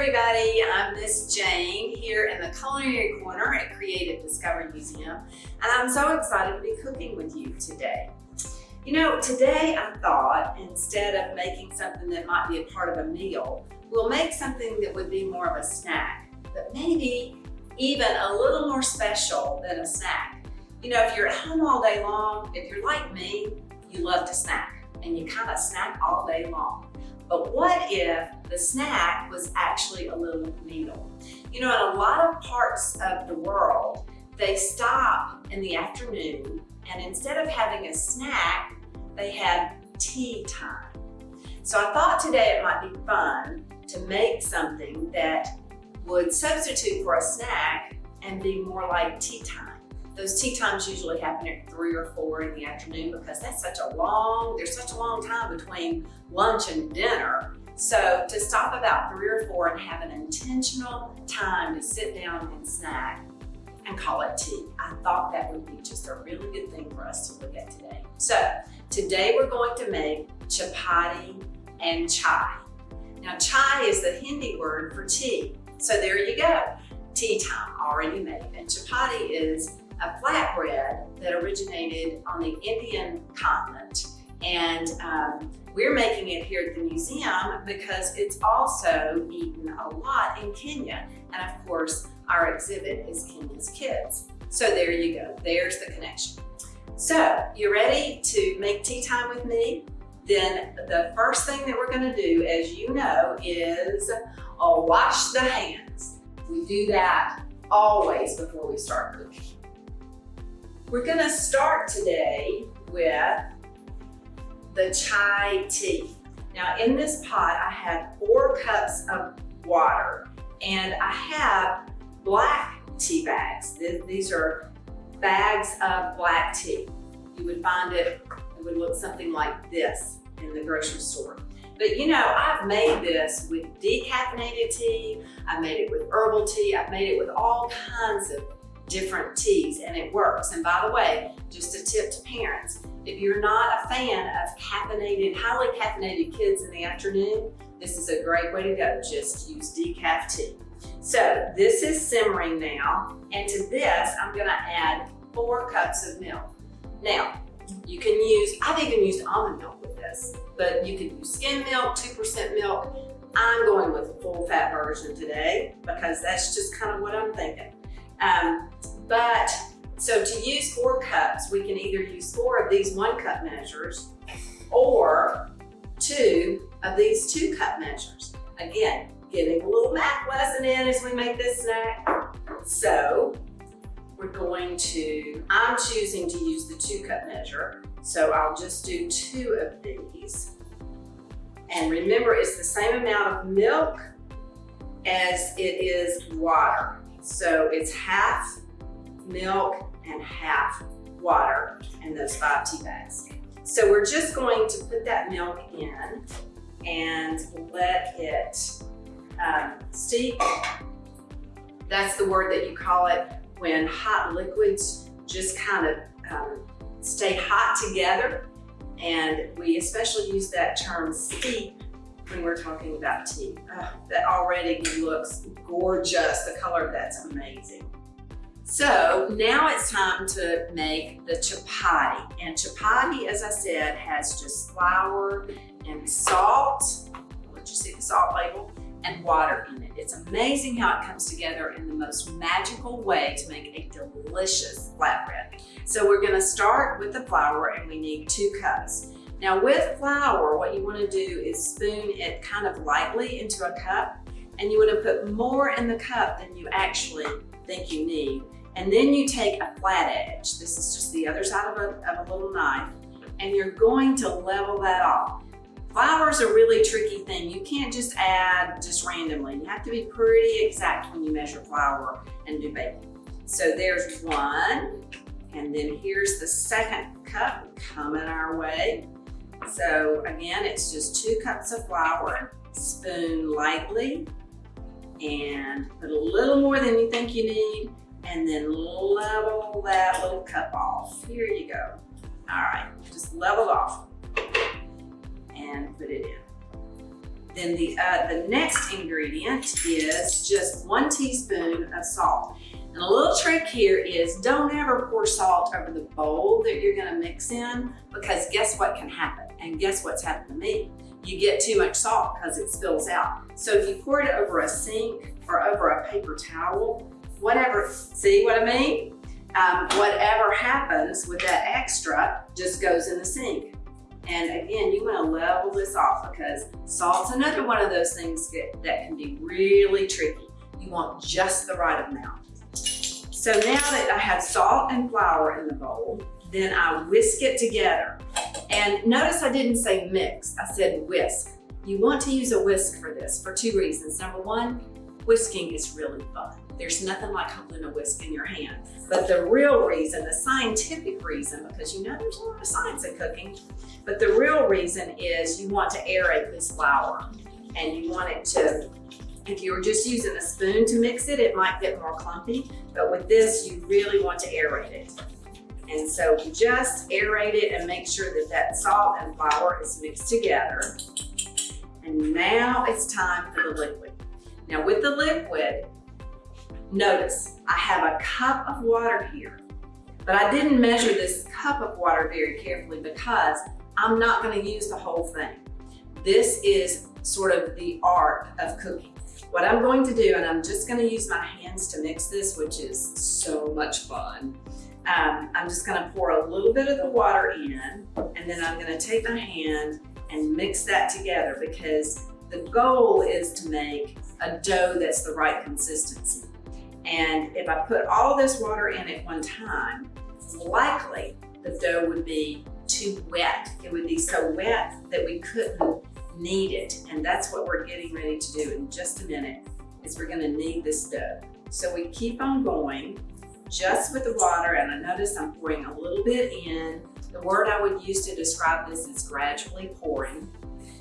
everybody, I'm Miss Jane here in the Culinary Corner at Creative Discovery Museum and I'm so excited to be cooking with you today. You know, today I thought instead of making something that might be a part of a meal, we'll make something that would be more of a snack, but maybe even a little more special than a snack. You know, if you're at home all day long, if you're like me, you love to snack and you kind of snack all day long. But what if the snack was actually a little meal? You know, in a lot of parts of the world, they stop in the afternoon and instead of having a snack, they have tea time. So I thought today it might be fun to make something that would substitute for a snack and be more like tea time. Those tea times usually happen at three or four in the afternoon because that's such a long, there's such a long time between lunch and dinner. So to stop about three or four and have an intentional time to sit down and snack and call it tea. I thought that would be just a really good thing for us to look at today. So today we're going to make chapati and chai. Now chai is the Hindi word for tea. So there you go, tea time already made. And chapati is a flatbread that originated on the Indian continent. And um, we're making it here at the museum because it's also eaten a lot in Kenya. And of course, our exhibit is Kenya's Kids. So there you go, there's the connection. So you ready to make tea time with me? Then the first thing that we're gonna do, as you know, is uh, wash the hands. We do that always before we start cooking. We're gonna start today with the chai tea. Now in this pot, I have four cups of water and I have black tea bags. These are bags of black tea. You would find it, it would look something like this in the grocery store. But you know, I've made this with decaffeinated tea, I've made it with herbal tea, I've made it with all kinds of different teas and it works. And by the way, just a tip to parents, if you're not a fan of caffeinated, highly caffeinated kids in the afternoon, this is a great way to go. Just use decaf tea. So this is simmering now. And to this, I'm gonna add four cups of milk. Now, you can use, I've even used almond milk with this, but you can use skim milk, 2% milk. I'm going with a full fat version today because that's just kind of what I'm thinking. Um, but so to use four cups, we can either use four of these one cup measures or two of these two cup measures. Again, getting a little math lesson in as we make this snack. So we're going to, I'm choosing to use the two cup measure. So I'll just do two of these. And remember, it's the same amount of milk as it is water. So it's half milk and half water in those five tea bags. So we're just going to put that milk in and let it um, steep. That's the word that you call it when hot liquids just kind of um, stay hot together. And we especially use that term steep when we're talking about tea. Oh, that already looks gorgeous. The color of that's amazing. So now it's time to make the chapati. And chapati, as I said, has just flour and salt. Let you see the salt label and water in it. It's amazing how it comes together in the most magical way to make a delicious flatbread. So we're gonna start with the flour and we need two cups. Now with flour, what you wanna do is spoon it kind of lightly into a cup and you wanna put more in the cup than you actually think you need. And then you take a flat edge. This is just the other side of a, of a little knife and you're going to level that off. Flour is a really tricky thing. You can't just add just randomly. You have to be pretty exact when you measure flour and do baking. So there's one, and then here's the second cup coming our way. So again, it's just two cups of flour, spoon lightly, and put a little more than you think you need, and then level that little cup off. Here you go. All right, just level off and put it in. Then the, uh, the next ingredient is just one teaspoon of salt. And a little trick here is don't ever pour salt over the bowl that you're gonna mix in because guess what can happen? And guess what's happened to me? You get too much salt because it spills out. So if you pour it over a sink or over a paper towel, whatever, see what I mean? Um, whatever happens with that extra just goes in the sink. And again, you wanna level this off because salt's another one of those things that, that can be really tricky. You want just the right amount. So now that I have salt and flour in the bowl, then I whisk it together. And notice I didn't say mix, I said whisk. You want to use a whisk for this for two reasons. Number one, whisking is really fun. There's nothing like holding a whisk in your hand. But the real reason, the scientific reason, because you know there's a lot of science in cooking, but the real reason is you want to aerate this flour and you want it to, if you were just using a spoon to mix it, it might get more clumpy, but with this, you really want to aerate it. And so just aerate it and make sure that that salt and flour is mixed together. And now it's time for the liquid. Now with the liquid, notice I have a cup of water here, but I didn't measure this cup of water very carefully because I'm not gonna use the whole thing. This is sort of the art of cooking. What I'm going to do, and I'm just gonna use my hands to mix this, which is so much fun. Um, I'm just gonna pour a little bit of the water in, and then I'm gonna take my hand and mix that together because the goal is to make a dough that's the right consistency. And if I put all this water in at one time, likely the dough would be too wet. It would be so wet that we couldn't knead it. And that's what we're getting ready to do in just a minute, is we're gonna knead this dough. So we keep on going just with the water, and I notice I'm pouring a little bit in. The word I would use to describe this is gradually pouring.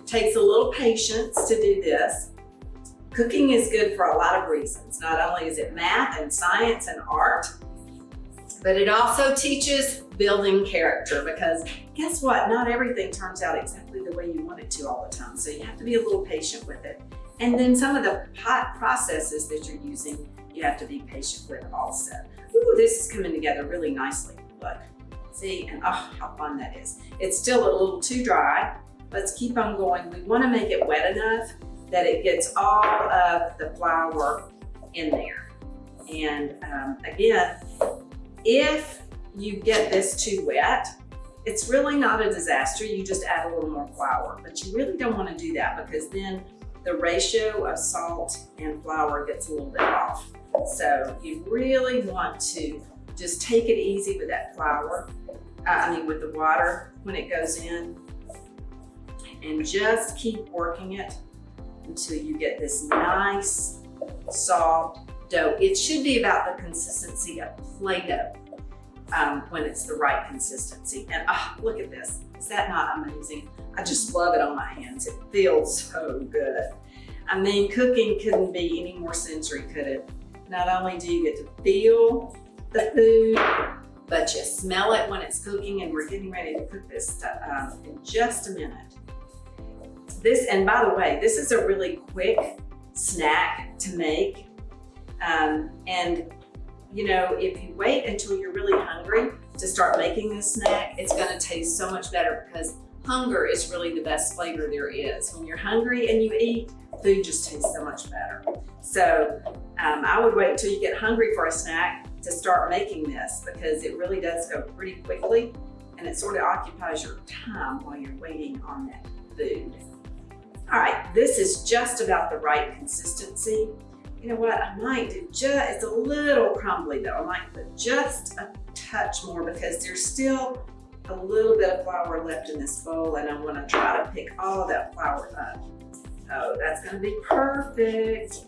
Takes a little patience to do this. Cooking is good for a lot of reasons. Not only is it math and science and art, but it also teaches building character because guess what? Not everything turns out exactly the way you want it to all the time. So you have to be a little patient with it. And then some of the pot processes that you're using, you have to be patient with also. Ooh, this is coming together really nicely. Look, see, and oh, how fun that is. It's still a little too dry. Let's keep on going. We wanna make it wet enough that it gets all of the flour in there. And um, again, if you get this too wet, it's really not a disaster. You just add a little more flour, but you really don't wanna do that because then the ratio of salt and flour gets a little bit off. So you really want to just take it easy with that flour, uh, I mean with the water when it goes in, and just keep working it until you get this nice, soft dough. It should be about the consistency of Play-Doh um, when it's the right consistency. And oh, look at this. Is that not amazing? I just love it on my hands. It feels so good. I mean, cooking couldn't be any more sensory, could it? Not only do you get to feel the food, but you smell it when it's cooking and we're getting ready to cook this um, in just a minute. This, and by the way, this is a really quick snack to make. Um, and you know, if you wait until you're really hungry to start making this snack, it's gonna taste so much better because hunger is really the best flavor there is. When you're hungry and you eat, food just tastes so much better. So um, I would wait until you get hungry for a snack to start making this because it really does go pretty quickly and it sort of occupies your time while you're waiting on that food. All right, this is just about the right consistency. You know what, I might do just, it's a little crumbly though. I might put just a touch more because there's still a little bit of flour left in this bowl and I wanna try to pick all that flour up. Oh, that's gonna be perfect.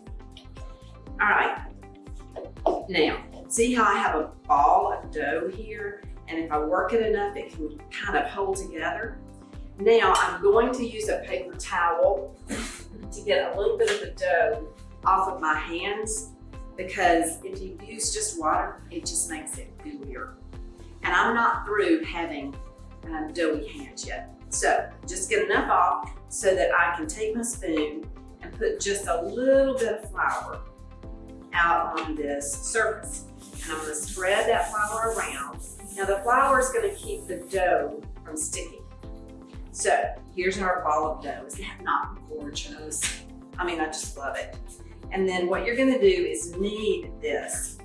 All right, now, see how I have a ball of dough here? And if I work it enough, it can kind of hold together. Now, I'm going to use a paper towel to get a little bit of the dough off of my hands because if you use just water, it just makes it gooier. And I'm not through having um, doughy hands yet. So just get enough off so that I can take my spoon and put just a little bit of flour out on this surface. And I'm gonna spread that flour around. Now the flour is gonna keep the dough from sticking. So here's our ball of dough. Is that not gorgeous? I mean, I just love it. And then what you're gonna do is knead this.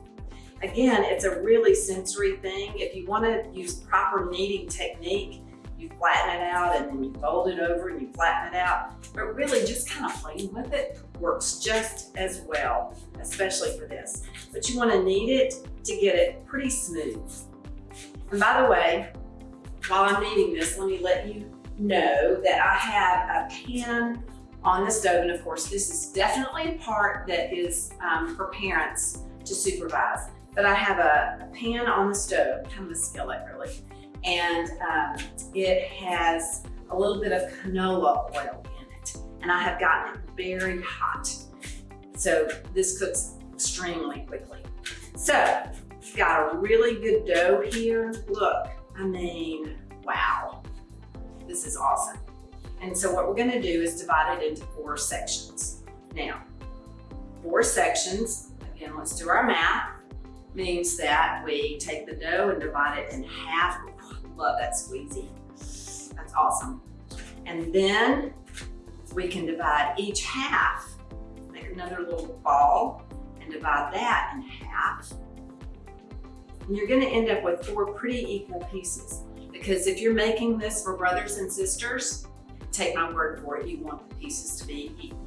Again, it's a really sensory thing. If you wanna use proper kneading technique, you flatten it out and then you fold it over and you flatten it out. But really just kind of playing with it works just as well, especially for this. But you wanna knead it to get it pretty smooth. And by the way, while I'm kneading this, let me let you know that I have a pan on the stove. And of course, this is definitely a part that is um, for parents to supervise. But I have a, a, pan on the stove, kind of a skillet really, and um, it has a little bit of canola oil in it. And I have gotten it very hot. So this cooks extremely quickly. So, got a really good dough here. Look, I mean, wow, this is awesome. And so what we're gonna do is divide it into four sections. Now, four sections, again, let's do our math, means that we take the dough and divide it in half. love that squeezy. That's awesome. And then we can divide each half, make another little ball and divide that in half. And you're gonna end up with four pretty equal pieces because if you're making this for brothers and sisters, take my word for it, you want the pieces to be equal.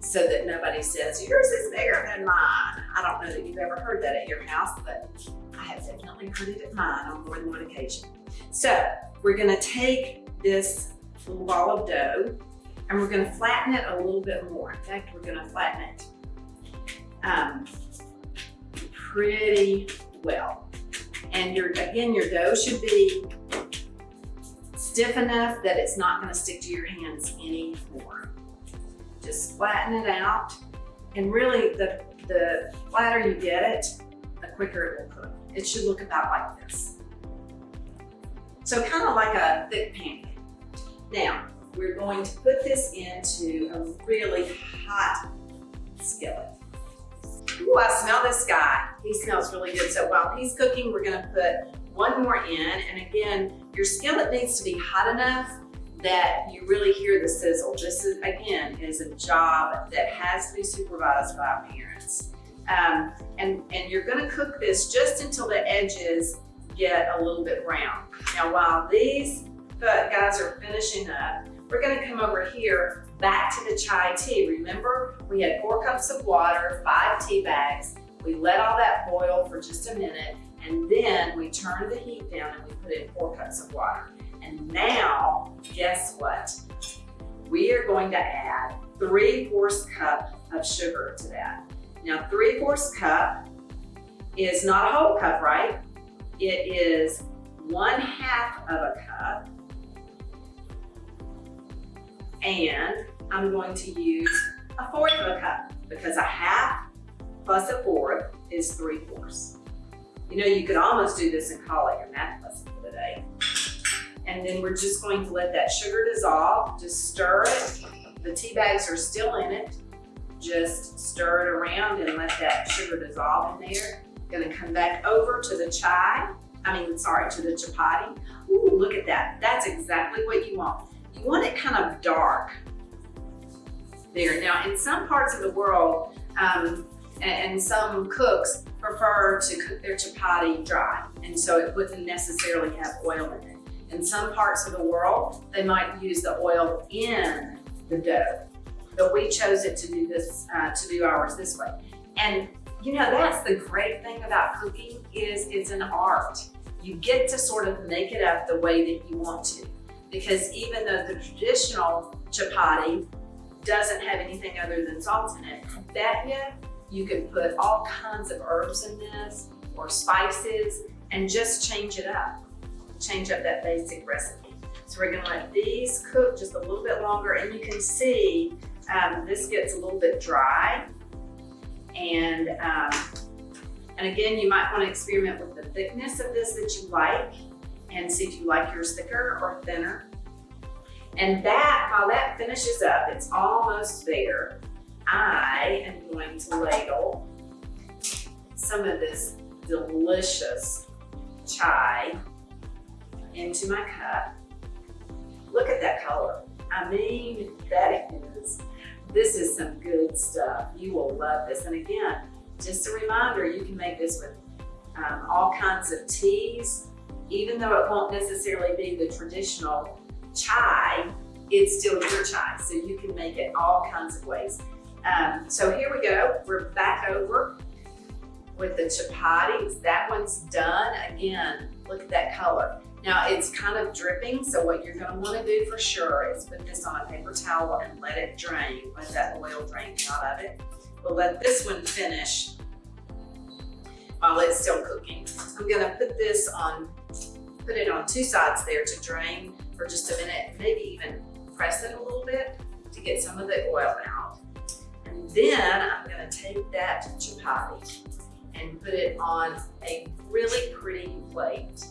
So that nobody says, yours is bigger than mine. I don't know that you've ever heard that at your house, but I have definitely heard it at mine on more than one occasion. So we're gonna take this little ball of dough and we're gonna flatten it a little bit more. In fact, we're gonna flatten it um, pretty well. And your again, your dough should be stiff enough that it's not gonna stick to your hands anymore. Just flatten it out. And really, the, the flatter you get it, the quicker it will cook. It should look about like this. So kind of like a thick pancake. Now, we're going to put this into a really hot skillet. Ooh, I smell this guy. He smells really good. So while he's cooking, we're gonna put one more in. And again, your skillet needs to be hot enough that you really hear the sizzle. This is, again, is a job that has to be supervised by parents. Um, and, and you're gonna cook this just until the edges get a little bit brown. Now, while these guys are finishing up, we're gonna come over here back to the chai tea. Remember, we had four cups of water, five tea bags. We let all that boil for just a minute, and then we turned the heat down and we put in four cups of water. And now, guess what? We are going to add three-fourths cup of sugar to that. Now, three-fourths cup is not a whole cup, right? It is one half of a cup. And I'm going to use a fourth of a cup because a half plus a fourth is three-fourths. You know, you could almost do this and call it your math lesson for the day. And then we're just going to let that sugar dissolve. Just stir it. The tea bags are still in it. Just stir it around and let that sugar dissolve in there. Gonna come back over to the chai. I mean, sorry, to the chapati. Ooh, look at that. That's exactly what you want. You want it kind of dark there. Now, in some parts of the world, um, and, some cooks prefer to cook their chapati dry, and so it wouldn't necessarily have oil in it. In some parts of the world, they might use the oil in the dough, but we chose it to do this, uh, to do ours this way. And you know, that's the great thing about cooking is it's an art. You get to sort of make it up the way that you want to. Because even though the traditional chapati doesn't have anything other than salt in it, that yet you can put all kinds of herbs in this or spices and just change it up. Change up that basic recipe. So we're gonna let these cook just a little bit longer and you can see um, this gets a little bit dry. And, um, and again, you might wanna experiment with the thickness of this that you like and see if you like yours thicker or thinner. And that, while that finishes up, it's almost there. I am going to ladle some of this delicious chai into my cup. Look at that color. I mean, that is, this is some good stuff. You will love this. And again, just a reminder, you can make this with um, all kinds of teas, even though it won't necessarily be the traditional chai, it's still your chai. So you can make it all kinds of ways. Um, so here we go. We're back over with the chapatis. That one's done. Again, look at that color. Now it's kind of dripping, so what you're gonna wanna do for sure is put this on a paper towel and let it drain, let that oil drain out of it. We'll let this one finish while it's still cooking. I'm gonna put this on, put it on two sides there to drain for just a minute, maybe even press it a little bit to get some of the oil out. And then I'm gonna take that chapati and put it on a really pretty plate.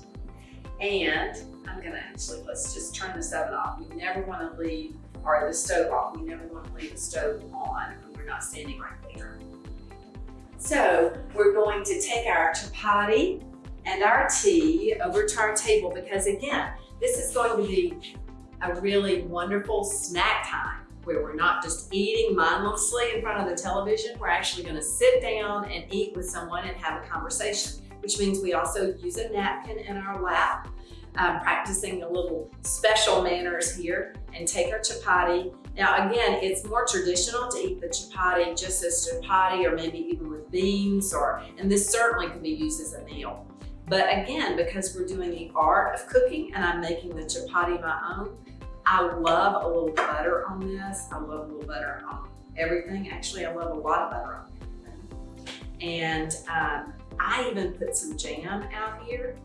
And I'm gonna actually, let's just turn this oven off. We never wanna leave, or the stove off. We never wanna leave the stove on when we're not standing right there. So we're going to take our chapati and our tea over to our table because again, this is going to be a really wonderful snack time where we're not just eating mindlessly in front of the television. We're actually gonna sit down and eat with someone and have a conversation, which means we also use a napkin in our lap, um, practicing a little special manners here and take our chapati. Now again, it's more traditional to eat the chapati just as chapati or maybe even with beans or, and this certainly can be used as a meal. But again, because we're doing the art of cooking and I'm making the chapati my own, I love a little butter on this. I love a little butter on everything. Actually, I love a lot of butter on everything. And um, I even put some jam out here.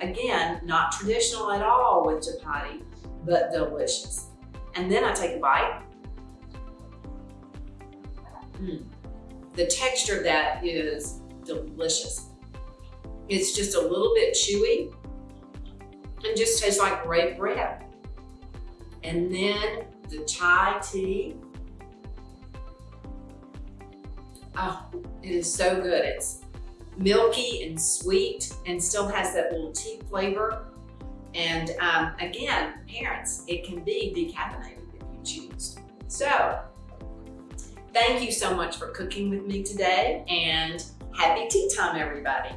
Again, not traditional at all with chapati, but delicious. And then I take a bite. Mm. The texture of that is delicious. It's just a little bit chewy and just tastes like great bread. And then the chai tea. Oh, it is so good. It's milky and sweet and still has that little tea flavor. And um, again, parents, it can be decaffeinated if you choose. So, thank you so much for cooking with me today and happy tea time, everybody.